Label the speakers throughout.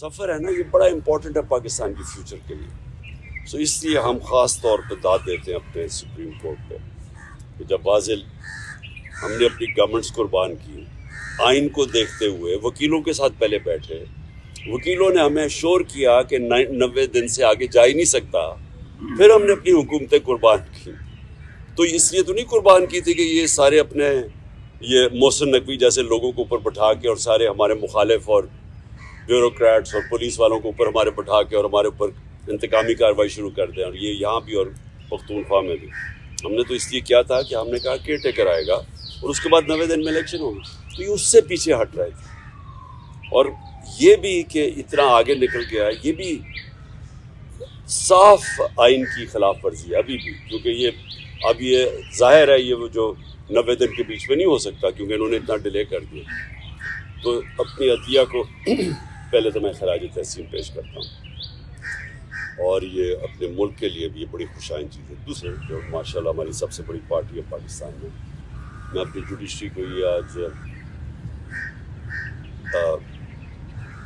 Speaker 1: سفر ہے نا، یہ بڑا امپورٹنٹ ہے پاکستان کے فیوچر کے لیے۔ سو so اس لیے ہم خاص طور پہ داد دیتے ہیں اپنے سپریم کورٹ پہ کہ جب بازل ہم نے اپنی گورنمنٹس قربان کی آئین کو دیکھتے ہوئے وکیلوں کے ساتھ پہلے بیٹھے۔ وکیلوں نے ہمیں شور کیا کہ نوے دن سے آگے جا ہی نہیں سکتا۔ پھر ہم نے اپنی حکومتیں قربان کی۔ تو اس لیے تو نہیں قربان کی تھی کہ یہ سارے اپنے یہ محسن نقوی جیسے لوگوں کو اوپر بٹھا کے اور سارے ہمارے مخالف اور بیوروکریٹس اور پولیس والوں کو اوپر ہمارے بٹھا کے اور ہمارے اوپر انتقامی کارروائی شروع کر دیں اور یہ یہاں بھی اور پختونخوا میں بھی۔ ہم نے تو اس لیے کیا تھا کہ ہم نے کہا کیئر ٹیکر آئے گا اور اس کے بعد نوے دن میں الیکشن ہوگا۔ تو یہ اس سے پیچھے ہٹ رہے تھے۔ اور یہ بھی کہ اتنا آگے نکل گیا یہ بھی صاف آئین کی خلاف ورزی ہے ابھی بھی۔ کیونکہ یہ اب یہ ظاہر ہے، یہ وہ جو نوے دن کے بیچ میں نہیں ہو سکتا کیونکہ انہوں نے اتنا ڈیلے کر دیا۔ تو اپنی عطیہ کو پہلے تو میں خراج تحسین پیش کرتا ہوں۔ اور یہ اپنے ملک کے لیے بھی یہ بڑی خوشائن چیز ہے۔ دوسرے، جو ماشاء اللہ ہماری سب سے بڑی پارٹی ہے پاکستان میں۔ میں اپنی جوڈیشری کو یہ آج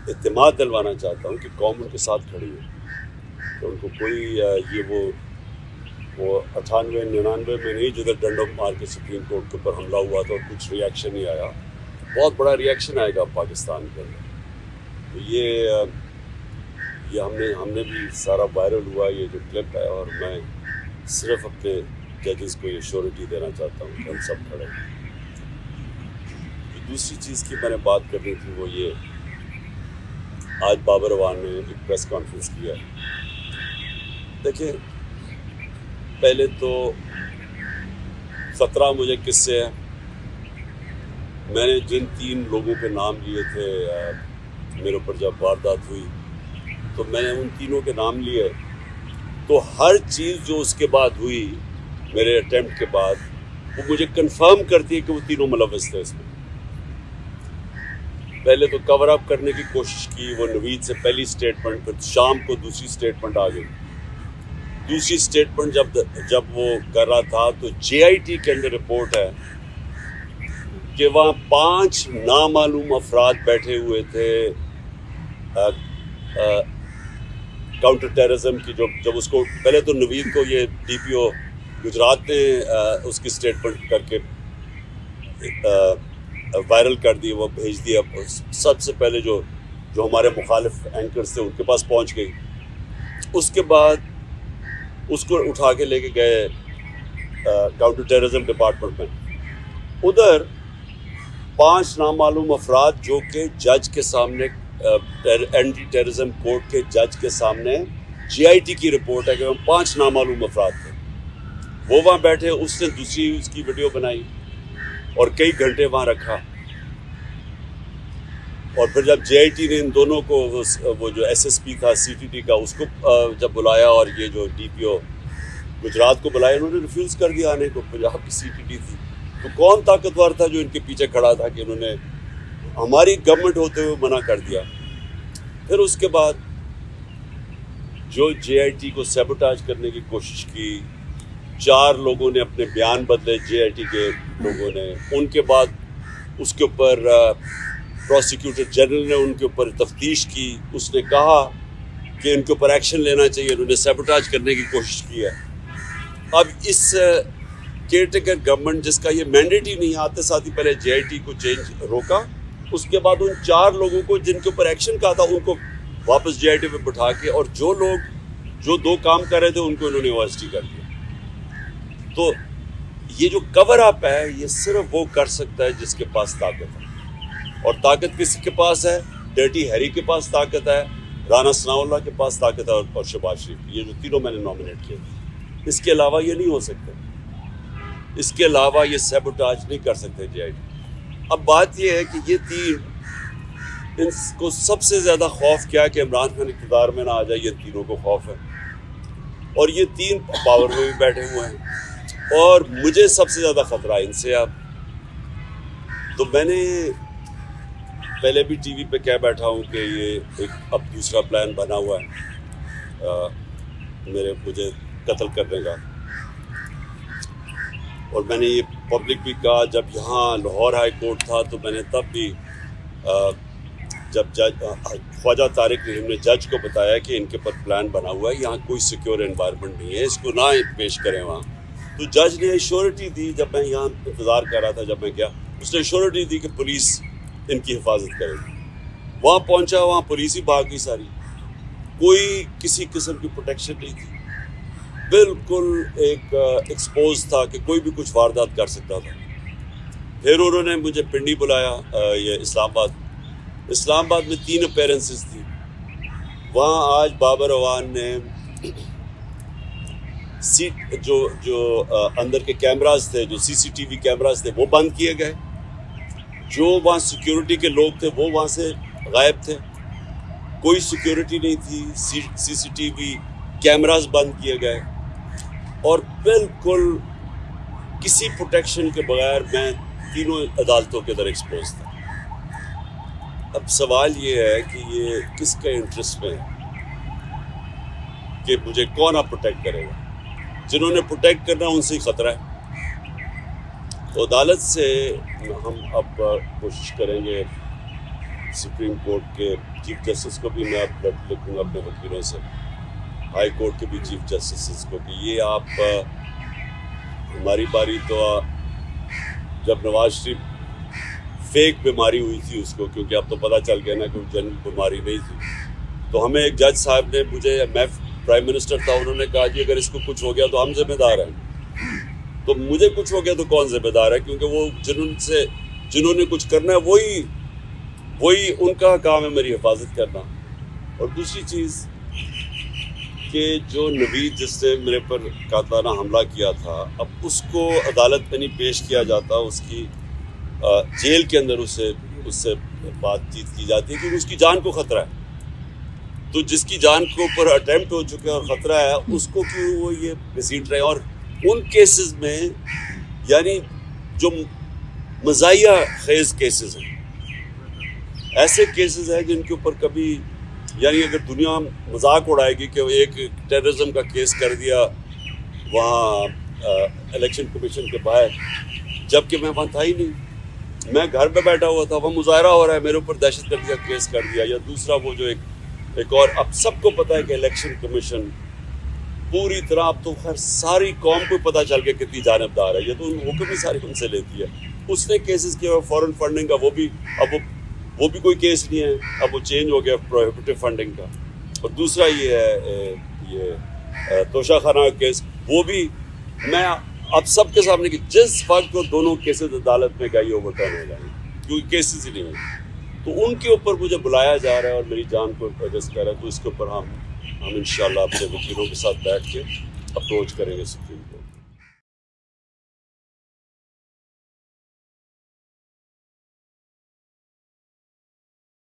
Speaker 1: اعتماد دلوانا چاہتا ہوں کہ قوم ان کے ساتھ کھڑی ہے تو ان کو کوئی یہ وہ وہ اٹھانوے، ننانوے میں نہیں، جدھر ڈنڈو مار کے سپریم کورٹ کے اوپر حملہ ہوا تھا اور کچھ ریئیکشن نہیں آیا۔ بہت بڑا ریئیکشن آئے گا پاکستان کے اندر۔ تو یہ یہ ہم نے ہم نے بھی سارا وائرل ہوا، یہ جو کلپ ہے، اور میں صرف اپنے ججز کو یہ شورٹی دینا چاہتا ہوں کہ ہم سب کھڑے ہیں۔ دوسری چیز کی میں نے بات کرنی تھی، وہ یہ، آج بابر وان نے ایک پریس کانفرنس کیا دیکھیں، پہلے تو خطرہ مجھے کس سے ہے میں نے جن تین لوگوں کے نام لیے تھے میرے اوپر جب واردات ہوئی تو میں نے ان تینوں کے نام لیے تو ہر چیز جو اس کے بعد ہوئی میرے اٹیمپٹ کے بعد وہ مجھے کنفرم کرتی ہے کہ وہ تینوں ملوث تھے اس میں۔ پہلے تو کور اپ کرنے کی کوشش کی، وہ نوید سے پہلی سٹیٹمنٹ پھر شام کو دوسری سٹیٹمنٹ آ گئی۔ دوسری سٹیٹمنٹ جب جب وہ کر رہا تھا تو جے آئی ٹی کے اندر رپورٹ ہے۔ کہ وہاں پانچ نامعلوم افراد بیٹھے ہوئے تھے کاؤنٹر ٹیررزم کی جو، جب اس کو، پہلے تو نوید کو یہ ڈی پی او گجرات نے اس کی اسٹیٹمنٹ کر کے وائرل کر دی، وہ بھیج دیا سب سے پہلے جو جو ہمارے مخالف اینکرز تھے، ان کے پاس پہنچ گئی۔ اس کے بعد اس کو اٹھا کے لے کے گئے کاؤنٹر ٹیررزم ڈپارٹمنٹ میں۔ ادھر پانچ نامعلوم افراد جو کہ جج کے سامنے اینٹی ٹیررزم کورٹ کے جج کے سامنے جی آئی ٹی کی رپورٹ ہے کہ ہم پانچ نامعلوم افراد تھے۔ وہ وہاں بیٹھے، اس نے دوسری اس کی ویڈیو بنائی اور کئی گھنٹے وہاں رکھا۔ اور پھر جب جے آئی ٹی نے ان دونوں کو وہ جو ایس ایس پی تھا سی ٹی ٹی کا، اس کو جب بلایا اور یہ جو ڈی پی او گجرات کو بلایا، انہوں نے ریفیوز کر دیا آنے کو پنجاب کی سی ٹی ٹی تھی۔ تو کون طاقتور تھا جو ان کے پیچھے کھڑا تھا کہ انہوں نے ہماری گورنمنٹ ہوتے ہوئے منع کر دیا؟ پھر اس کے بعد جو جے آئی ٹی کو سیبوٹاج کرنے کی کوشش کی، چار لوگوں نے اپنے بیان بدلے جے آئی ٹی کے لوگوں نے۔ ان کے بعد اس کے اوپر پروسیکیوٹر جنرل نے ان کے اوپر تفتیش کی۔ اس نے کہا کہ ان کے اوپر ایکشن لینا چاہیے۔ انہوں نے سیبوٹاج کرنے کی کوشش کی ہے۔ اب اس کیئر ٹیکر گورنمنٹ جس کا یہ مینڈیٹ ہی نہیں آتے ساتھ ہی پہلے جے آئی ٹی کو چینج روکا۔ اس کے بعد ان چار لوگوں کو جن کے اوپر ایکشن کہا تھا، ان کو واپس جے آئی ٹی پہ بٹھا کے اور جو لوگ، جو دو کام کر رہے تھے، ان کو انہوں نے یونیورسٹی کر دیا۔ تو یہ جو کور اپ ہے، یہ صرف وہ کر سکتا ہے جس کے پاس طاقت ہے۔ اور طاقت کسی کے پاس ہے؟ ڈرٹی ہیری کے پاس طاقت ہے، رانا ثناء اللہ کے پاس طاقت ہے اور شباز شریف یہ جو تینوں میں نے نامنیٹ کیے۔ اس کے علاوہ یہ نہیں ہو سکتا۔ اس کے علاوہ یہ سیبوٹاج نہیں کر سکتے جے آئی ڈی۔ اب بات یہ ہے کہ یہ تین ان کو سب سے زیادہ خوف کیا ہے کہ عمران خان اقتدار میں نہ آ جائے، یہ تینوں کو خوف ہے۔ اور یہ تین پاور میں بھی بیٹھے ہوئے ہیں۔ اور مجھے سب سے زیادہ خطرہ ان سے اب۔ تو میں نے پہلے بھی ٹی وی پہ کہہ بیٹھا ہوں کہ یہ ایک اب دوسرا پلان بنا ہوا ہے میرے، مجھے قتل کرنے کا۔ اور میں نے یہ پبلک بھی کہا، جب یہاں لاہور ہائی کورٹ تھا تو میں نے تب بھی جب جج خواجہ طارق نے ہم نے جج کو بتایا کہ ان کے اوپر پلان بنا ہوا ہے، یہاں کوئی سیکیور انوائرمنٹ نہیں ہے، اس کو نہ پیش کریں وہاں۔ تو جج نے ایشورٹی دی جب میں یہاں انتظار کر رہا تھا، جب میں گیا، اس نے ایشورٹی دی کہ پولیس ان کی حفاظت کرے گی۔ وہاں پہنچا، وہاں پولیس ہی بھاگ گئی ساری۔ کوئی کسی قسم کی پروٹیکشن نہیں تھی۔ بالکل ایک ایکسپوز تھا کہ کوئی بھی کچھ واردات کر سکتا تھا۔ پھر انہوں نے مجھے پنڈی بلایا یہ اسلام آباد۔ اسلام آباد میں تین اپیرنسز تھی وہاں آج بابر اوان نے سیٹ جو جو اندر کے کیمراز تھے، جو سی سی ٹی وی کیمراز تھے، وہ بند کیے گئے۔ جو وہاں سیکیورٹی کے لوگ تھے، وہ وہاں سے غائب تھے۔ کوئی سیکیورٹی نہیں تھی سی سی ٹی وی کیمراز بند کیے گئے۔ اور بالکل کسی پروٹیکشن کے بغیر میں تینوں عدالتوں کے در ایکسپوز تھا۔ اب سوال یہ ہے کہ یہ کس کے انٹرسٹ میں کہ مجھے کون آپ پروٹیکٹ کرے گا؟ جنہوں نے پروٹیکٹ کرنا ان سے ہی خطرہ ہے۔ تو عدالت سے ہم اب کوشش کریں گے۔ سپریم کورٹ کے چیف جسٹس کو بھی میں اب لکھوں گا اپنے وکیلوں سے۔ ہائی کورٹ کے بھی چیف جسٹس کو کہ یہ آپ ہماری باری تو جب نواز شریف فیک بیماری ہوئی تھی اس کو، کیونکہ اب تو پتہ چل گیا نا کہ جنرل بیماری نہیں تھی۔ تو ہمیں ایک جج صاحب نے مجھے، میں پرائم منسٹر تھا، انہوں نے کہا کہ اگر اس کو کچھ ہو گیا تو ہم ذمہ دار ہیں۔ تو مجھے کچھ ہو گیا تو کون ذمہ دار ہے؟ کیونکہ وہ جنہوں سے، جنہوں نے کچھ کرنا ہے، وہی وہی ان کا کام ہے میری حفاظت کرنا۔ اور دوسری چیز کہ جو نوید جس نے میرے پر قاتلانہ حملہ کیا تھا، اب اس کو عدالت میں نہیں پیش کیا جاتا، اس کی جیل کے اندر اس سے اس سے بات چیت کی جاتی ہے کیونکہ اس کی جان کو خطرہ ہے۔ تو جس کی جان کے اوپر اٹیمپٹ ہو چکے اور خطرہ ہے، اس کو کیوں وہ یہ گھسیٹ رہے اور ان کیسز میں یعنی جو مزاحیہ خیز کیسز ہیں، ایسے کیسز ہیں جن کے اوپر کبھی یعنی اگر دنیا مذاق اڑائے گی کہ ایک ٹیررزم کا کیس کر دیا وہاں الیکشن کمیشن کے باہر جبکہ میں وہاں تھا ہی نہیں۔ میں گھر پہ بیٹھا ہوا تھا وہ مظاہرہ ہو رہا ہے، میرے اوپر دہشت گردی کا کیس کر دیا۔ یا دوسرا وہ جو ایک ایک اور، اب سب کو پتا ہے کہ الیکشن کمیشن پوری طرح، اب تو خیر ساری قوم کو پتہ چل گیا کتنی جانبدار ہے۔ یہ تو حکم ہی ساری ان سے لیتی ہے۔ اس نے کیسز کیا فورن فنڈنگ کا وہ بھی، اب وہ وہ بھی کوئی کیس نہیں ہے، اب وہ چینج ہو گیا پروہیبٹیو فنڈنگ کا۔ اور دوسرا یہ ہے یہ توشہ خانہ کا کیس۔ وہ بھی میں اب سب کے سامنے کہ جس وقت کو دونوں کیسز عدالت میں گئی اوور ٹرن ہو جائیں کیونکہ کیسز ہی نہیں ہیں۔ تو ان کے اوپر مجھے بلایا جا رہا ہے اور میری جان کو ایڈجسٹ کر رہا ہے۔ تو اس کے اوپر ہم ہم ان شاء اللہ اپنے وکیلوں کے ساتھ بیٹھ کے اپروچ کریں گے سپریم